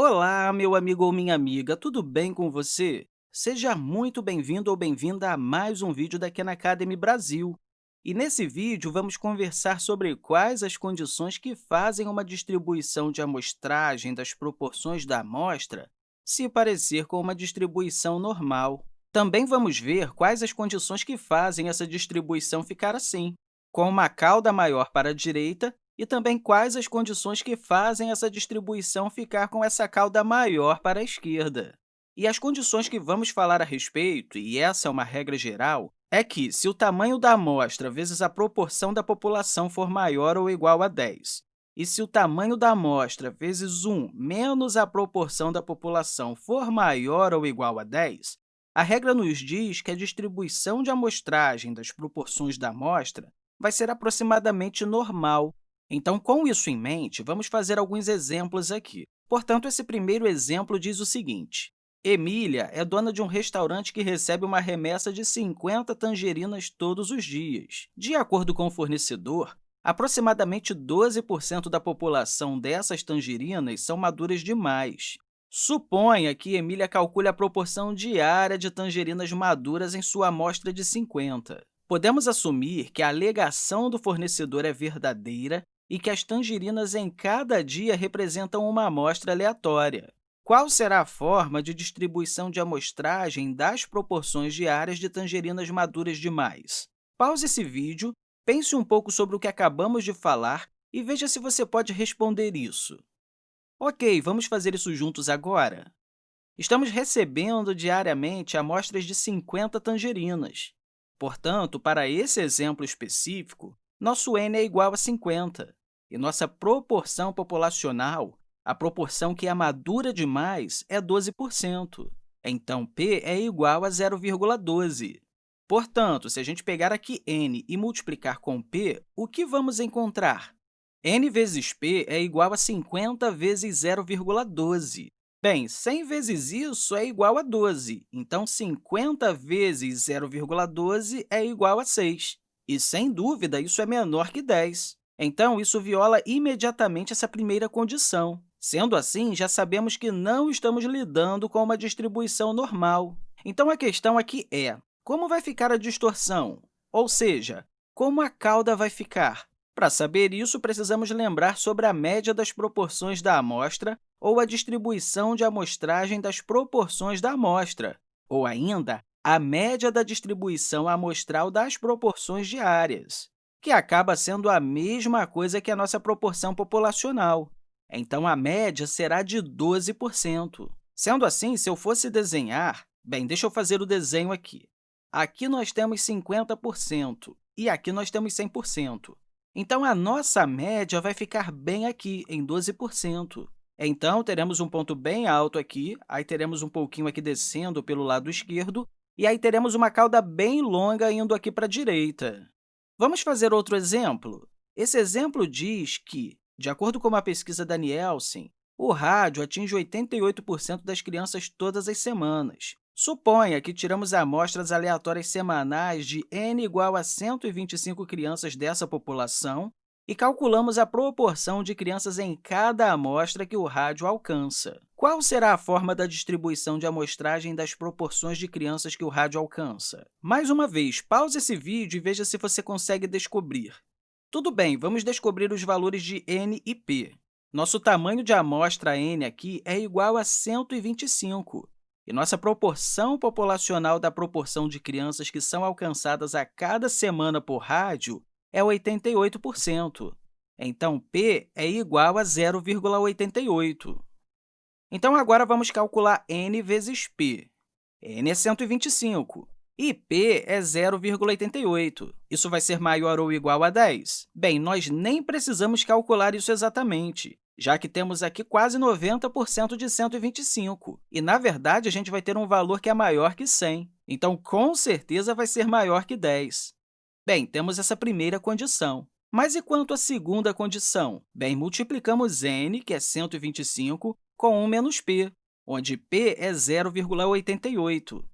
Olá, meu amigo ou minha amiga, tudo bem com você? Seja muito bem-vindo ou bem-vinda a mais um vídeo da Khan Academy Brasil. E nesse vídeo, vamos conversar sobre quais as condições que fazem uma distribuição de amostragem das proporções da amostra se parecer com uma distribuição normal. Também vamos ver quais as condições que fazem essa distribuição ficar assim, com uma cauda maior para a direita e também quais as condições que fazem essa distribuição ficar com essa cauda maior para a esquerda. E as condições que vamos falar a respeito, e essa é uma regra geral, é que, se o tamanho da amostra vezes a proporção da população for maior ou igual a 10, e se o tamanho da amostra vezes 1 menos a proporção da população for maior ou igual a 10, a regra nos diz que a distribuição de amostragem das proporções da amostra vai ser aproximadamente normal, então, com isso em mente, vamos fazer alguns exemplos aqui. Portanto, esse primeiro exemplo diz o seguinte. Emília é dona de um restaurante que recebe uma remessa de 50 tangerinas todos os dias. De acordo com o fornecedor, aproximadamente 12% da população dessas tangerinas são maduras demais. Suponha que Emília calcule a proporção diária de tangerinas maduras em sua amostra de 50. Podemos assumir que a alegação do fornecedor é verdadeira e que as tangerinas em cada dia representam uma amostra aleatória. Qual será a forma de distribuição de amostragem das proporções diárias de tangerinas maduras demais? Pause esse vídeo, pense um pouco sobre o que acabamos de falar e veja se você pode responder isso. Ok, vamos fazer isso juntos agora. Estamos recebendo diariamente amostras de 50 tangerinas. Portanto, para esse exemplo específico, nosso n é igual a 50. E nossa proporção populacional, a proporção que é madura demais, é 12%. Então, p é igual a 0,12. Portanto, se a gente pegar aqui n e multiplicar com p, o que vamos encontrar? n vezes p é igual a 50 vezes 0,12. Bem, 100 vezes isso é igual a 12, então 50 vezes 0,12 é igual a 6. E, sem dúvida, isso é menor que 10. Então, isso viola imediatamente essa primeira condição. Sendo assim, já sabemos que não estamos lidando com uma distribuição normal. Então, a questão aqui é, como vai ficar a distorção? Ou seja, como a cauda vai ficar? Para saber isso, precisamos lembrar sobre a média das proporções da amostra ou a distribuição de amostragem das proporções da amostra, ou ainda, a média da distribuição amostral das proporções diárias que acaba sendo a mesma coisa que a nossa proporção populacional. Então, a média será de 12%. Sendo assim, se eu fosse desenhar... Bem, deixa eu fazer o desenho aqui. Aqui nós temos 50% e aqui nós temos 100%. Então, a nossa média vai ficar bem aqui, em 12%. Então, teremos um ponto bem alto aqui, aí teremos um pouquinho aqui descendo pelo lado esquerdo, e aí teremos uma cauda bem longa indo aqui para a direita. Vamos fazer outro exemplo? Esse exemplo diz que, de acordo com uma pesquisa da Nielsen, o rádio atinge 88% das crianças todas as semanas. Suponha que tiramos amostras aleatórias semanais de n igual a 125 crianças dessa população e calculamos a proporção de crianças em cada amostra que o rádio alcança. Qual será a forma da distribuição de amostragem das proporções de crianças que o rádio alcança? Mais uma vez, pause esse vídeo e veja se você consegue descobrir. Tudo bem, vamos descobrir os valores de n e p. Nosso tamanho de amostra n aqui é igual a 125, e nossa proporção populacional da proporção de crianças que são alcançadas a cada semana por rádio é 88%. Então, p é igual a 0,88. Então, agora vamos calcular n vezes p. n é 125 e p é 0,88. Isso vai ser maior ou igual a 10? Bem, nós nem precisamos calcular isso exatamente, já que temos aqui quase 90% de 125. E, na verdade, a gente vai ter um valor que é maior que 100. Então, com certeza, vai ser maior que 10. Bem, temos essa primeira condição. Mas e quanto à segunda condição? Bem, multiplicamos n, que é 125, com 1 menos p, onde p é 0,88.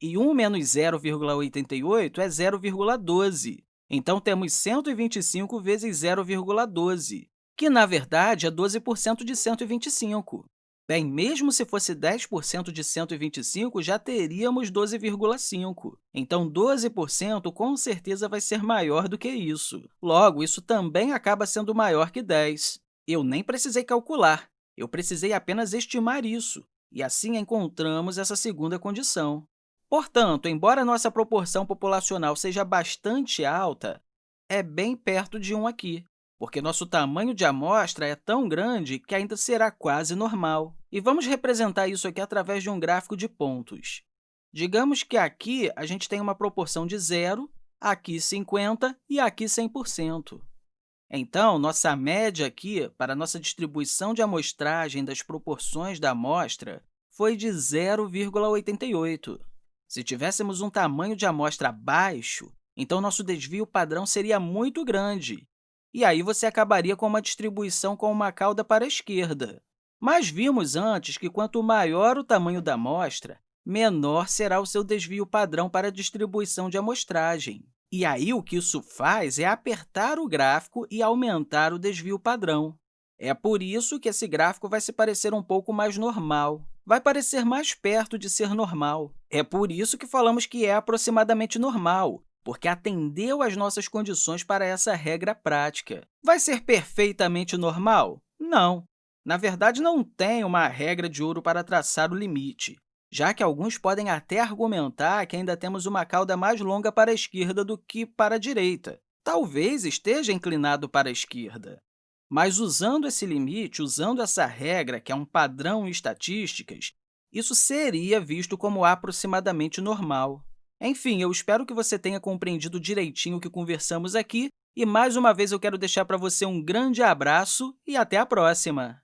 E 1 menos 0,88 é 0,12. Então, temos 125 vezes 0,12, que, na verdade, é 12% de 125. Bem, mesmo se fosse 10% de 125, já teríamos 12,5. Então, 12% com certeza vai ser maior do que isso. Logo, isso também acaba sendo maior que 10. Eu nem precisei calcular, eu precisei apenas estimar isso, e assim encontramos essa segunda condição. Portanto, embora nossa proporção populacional seja bastante alta, é bem perto de 1 aqui porque nosso tamanho de amostra é tão grande que ainda será quase normal. E vamos representar isso aqui através de um gráfico de pontos. Digamos que aqui a gente tem uma proporção de zero, aqui 50% e aqui 100%. Então, nossa média aqui, para a nossa distribuição de amostragem das proporções da amostra, foi de 0,88. Se tivéssemos um tamanho de amostra baixo, então nosso desvio padrão seria muito grande, e aí você acabaria com uma distribuição com uma cauda para a esquerda. Mas vimos antes que quanto maior o tamanho da amostra, menor será o seu desvio padrão para a distribuição de amostragem. E aí, o que isso faz é apertar o gráfico e aumentar o desvio padrão. É por isso que esse gráfico vai se parecer um pouco mais normal, vai parecer mais perto de ser normal. É por isso que falamos que é aproximadamente normal, porque atendeu às nossas condições para essa regra prática. Vai ser perfeitamente normal? Não. Na verdade, não tem uma regra de ouro para traçar o limite, já que alguns podem até argumentar que ainda temos uma cauda mais longa para a esquerda do que para a direita. Talvez esteja inclinado para a esquerda. Mas, usando esse limite, usando essa regra, que é um padrão em estatísticas, isso seria visto como aproximadamente normal. Enfim, eu espero que você tenha compreendido direitinho o que conversamos aqui e, mais uma vez, eu quero deixar para você um grande abraço e até a próxima!